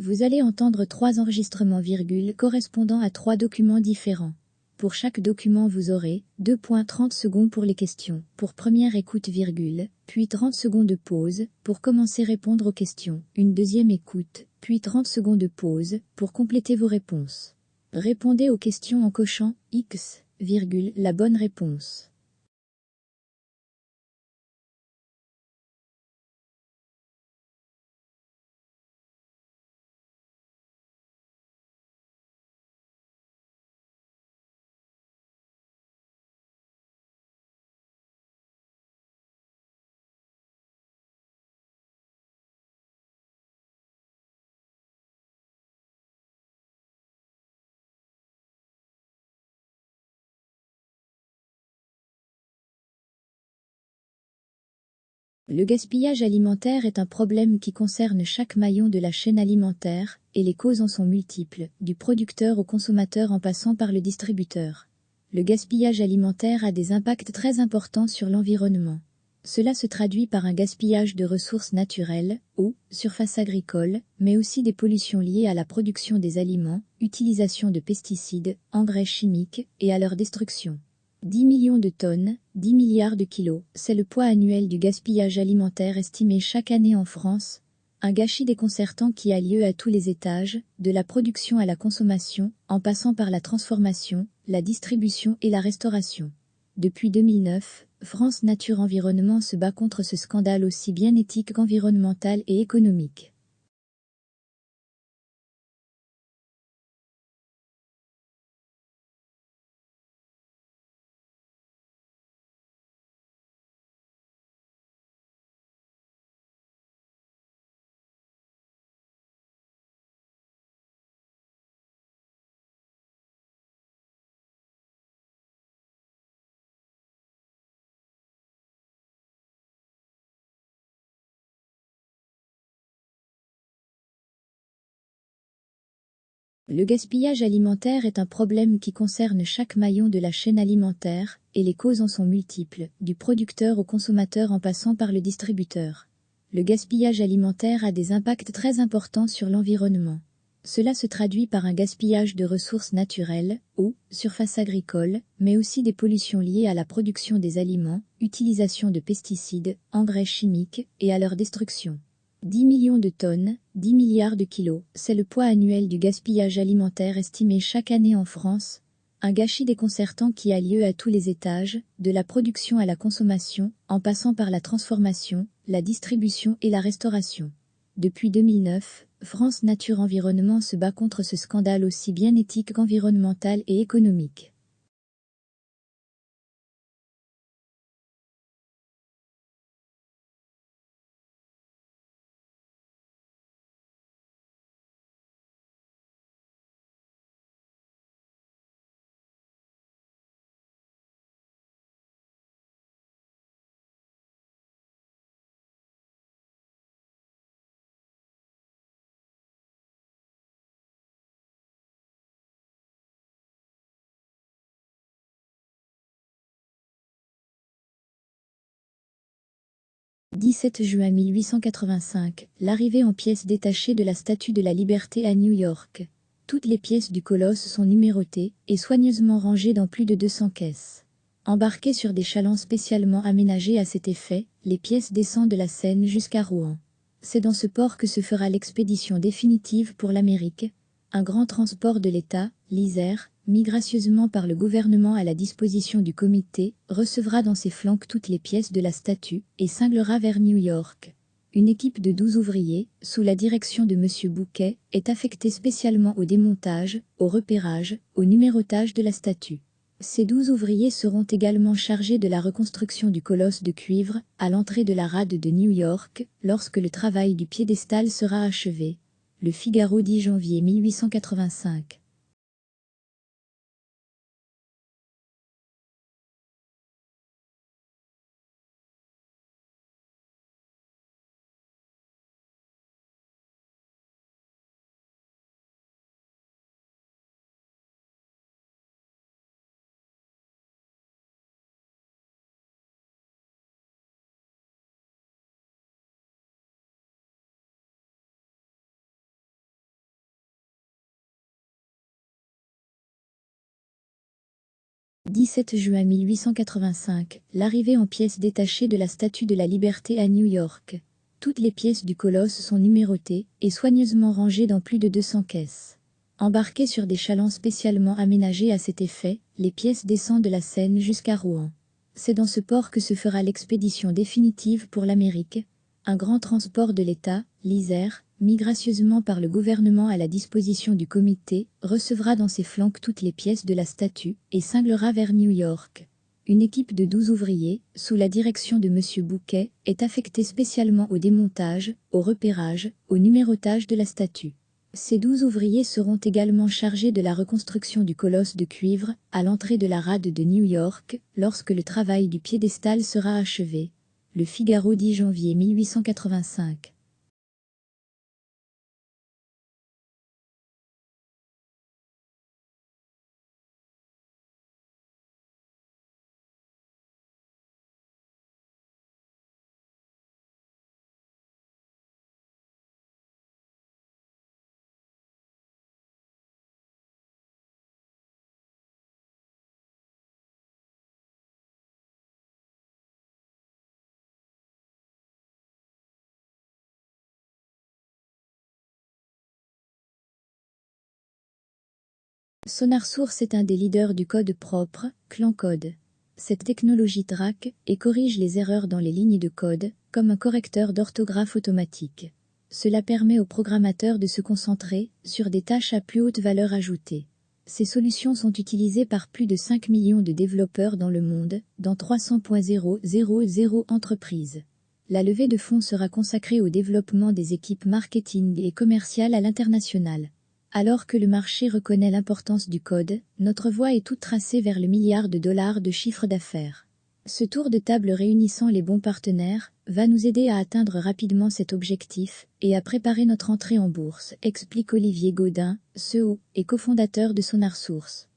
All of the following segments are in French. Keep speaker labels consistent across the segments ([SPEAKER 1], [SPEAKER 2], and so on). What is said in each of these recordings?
[SPEAKER 1] Vous allez entendre trois enregistrements virgule correspondant à trois documents différents. Pour chaque document vous aurez 2.30 secondes pour les questions, pour première écoute virgule, puis 30 secondes de pause, pour commencer répondre aux questions, une deuxième écoute, puis 30 secondes de pause, pour compléter vos réponses. Répondez aux questions en cochant X, virgule, la bonne réponse. Le gaspillage alimentaire est un problème qui concerne chaque maillon de la chaîne alimentaire, et les causes en sont multiples, du producteur au consommateur en passant par le distributeur. Le gaspillage alimentaire a des impacts très importants sur l'environnement. Cela se traduit par un gaspillage de ressources naturelles, eau, surface agricole, mais aussi des pollutions liées à la production des aliments, utilisation de pesticides, engrais chimiques et à leur destruction. 10 millions de tonnes, 10 milliards de kilos, c'est le poids annuel du gaspillage alimentaire estimé chaque année en France, un gâchis déconcertant qui a lieu à tous les étages, de la production à la consommation, en passant par la transformation, la distribution et la restauration. Depuis 2009, France Nature Environnement se bat contre ce scandale aussi bien éthique qu'environnemental et économique. Le gaspillage alimentaire est un problème qui concerne chaque maillon de la chaîne alimentaire, et les causes en sont multiples, du producteur au consommateur en passant par le distributeur. Le gaspillage alimentaire a des impacts très importants sur l'environnement. Cela se traduit par un gaspillage de ressources naturelles, eau, surface agricole, mais aussi des pollutions liées à la production des aliments, utilisation de pesticides, engrais chimiques et à leur destruction. 10 millions de tonnes, 10 milliards de kilos, c'est le poids annuel du gaspillage alimentaire estimé chaque année en France, un gâchis déconcertant qui a lieu à tous les étages, de la production à la consommation, en passant par la transformation, la distribution et la restauration. Depuis 2009, France Nature Environnement se bat contre ce scandale aussi bien éthique qu'environnemental et économique. 17 juin 1885, l'arrivée en pièces détachées de la Statue de la Liberté à New York. Toutes les pièces du colosse sont numérotées et soigneusement rangées dans plus de 200 caisses. Embarquées sur des chalands spécialement aménagés à cet effet, les pièces descendent de la Seine jusqu'à Rouen. C'est dans ce port que se fera l'expédition définitive pour l'Amérique, un grand transport de l'État, l'Isère, mis gracieusement par le gouvernement à la disposition du comité, recevra dans ses flancs toutes les pièces de la statue et cinglera vers New York. Une équipe de 12 ouvriers, sous la direction de M. Bouquet, est affectée spécialement au démontage, au repérage, au numérotage de la statue. Ces 12 ouvriers seront également chargés de la reconstruction du colosse de cuivre à l'entrée de la rade de New York lorsque le travail du piédestal sera achevé. Le Figaro 10 janvier 1885 17 juin 1885, l'arrivée en pièces détachées de la Statue de la Liberté à New York. Toutes les pièces du colosse sont numérotées et soigneusement rangées dans plus de 200 caisses. Embarquées sur des chalands spécialement aménagés à cet effet, les pièces descendent de la Seine jusqu'à Rouen. C'est dans ce port que se fera l'expédition définitive pour l'Amérique, un grand transport de l'État, l'Isère, mis gracieusement par le gouvernement à la disposition du comité, recevra dans ses flancs toutes les pièces de la statue et cinglera vers New York. Une équipe de 12 ouvriers, sous la direction de M. Bouquet, est affectée spécialement au démontage, au repérage, au numérotage de la statue. Ces douze ouvriers seront également chargés de la reconstruction du colosse de cuivre à l'entrée de la rade de New York lorsque le travail du piédestal sera achevé. Le Figaro 10 janvier 1885. Sonar Source est un des leaders du code propre, Clan Code. Cette technologie traque et corrige les erreurs dans les lignes de code, comme un correcteur d'orthographe automatique. Cela permet aux programmateurs de se concentrer sur des tâches à plus haute valeur ajoutée. Ces solutions sont utilisées par plus de 5 millions de développeurs dans le monde, dans 300.000 entreprises. La levée de fonds sera consacrée au développement des équipes marketing et commerciales à l'international. Alors que le marché reconnaît l'importance du code, notre voie est toute tracée vers le milliard de dollars de chiffre d'affaires. Ce tour de table réunissant les bons partenaires va nous aider à atteindre rapidement cet objectif et à préparer notre entrée en bourse, explique Olivier Gaudin, CEO et cofondateur de Sonar Source.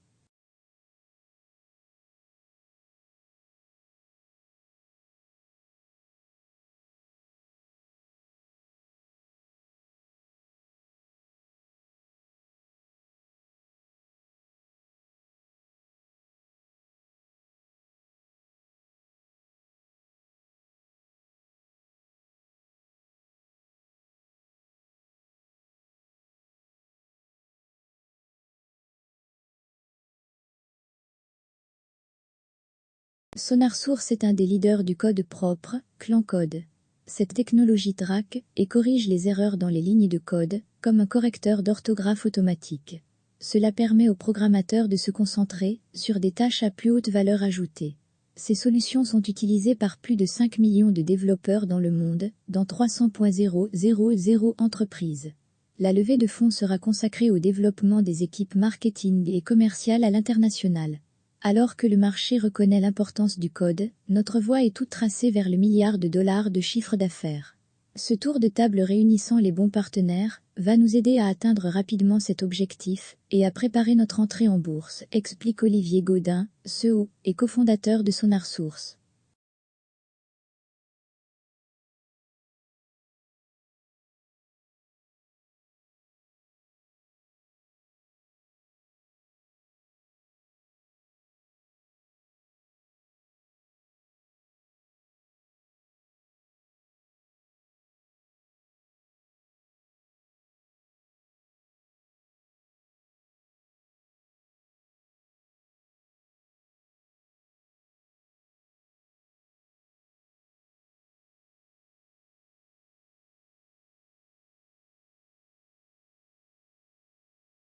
[SPEAKER 1] Sonar Source est un des leaders du code propre, Clan Code. Cette technologie traque et corrige les erreurs dans les lignes de code, comme un correcteur d'orthographe automatique. Cela permet aux programmateurs de se concentrer sur des tâches à plus haute valeur ajoutée. Ces solutions sont utilisées par plus de 5 millions de développeurs dans le monde, dans 300.000 entreprises. La levée de fonds sera consacrée au développement des équipes marketing et commerciales à l'international. Alors que le marché reconnaît l'importance du code, notre voie est toute tracée vers le milliard de dollars de chiffre d'affaires. Ce tour de table réunissant les bons partenaires va nous aider à atteindre rapidement cet objectif et à préparer notre entrée en bourse, explique Olivier Gaudin, CEO et cofondateur de Sonar Source.